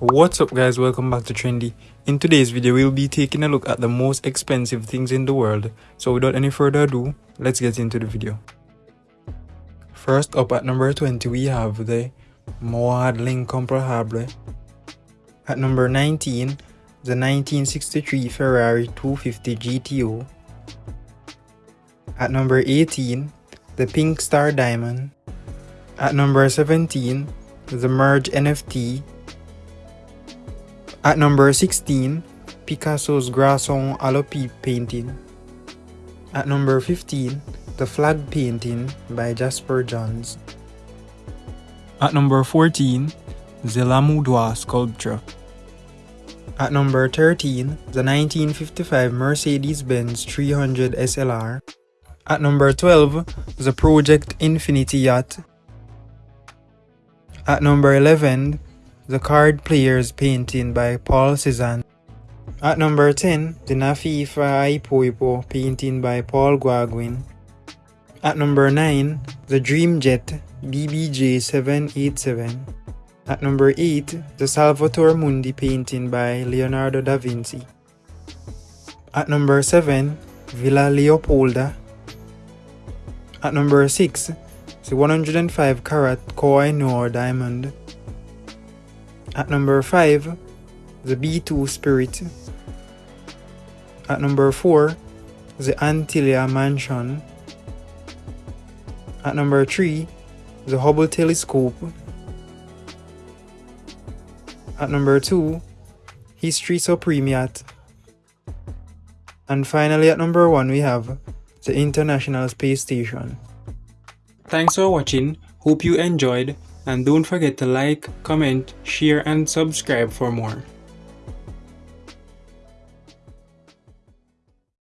What's up guys, welcome back to Trendy. In today's video, we'll be taking a look at the most expensive things in the world. So without any further ado, let's get into the video. First up at number 20, we have the Mouawad L'Incomparable. At number 19, the 1963 Ferrari 250 GTO. At number 18, the Pink Star Diamond. At number 17, the Merge NFT. At number 16, Picasso's Garçon à la pipe painting. At number 15, the Flag painting by Jasper Johns. At number 14, the L'Homme au doigt sculpture. At number 13, the 1955 Mercedes-Benz 300 SLR. At number 12, the Project Infinity Yacht. At number 11, The Card Players painting by Paul Cézanne. At number 10, The Nafea Faa Ipoipo painting by Paul Gauguin. At number 9, The Dream Jet BBJ 787. At number 8, The Salvator Mundi painting by Leonardo da Vinci. At number 7, Villa Leopolda. At number 6, the 105 carat Koh-i-Noor diamond. At number 5, the B2 Spirit. At number 4, the Antilia Mansion. At number 3, the Hubble Telescope. At number 2, History Supreme Yacht. And finally at number 1 we have the International Space Station. Thanks for watching, hope you enjoyed and don't forget to like, comment, share and subscribe for more.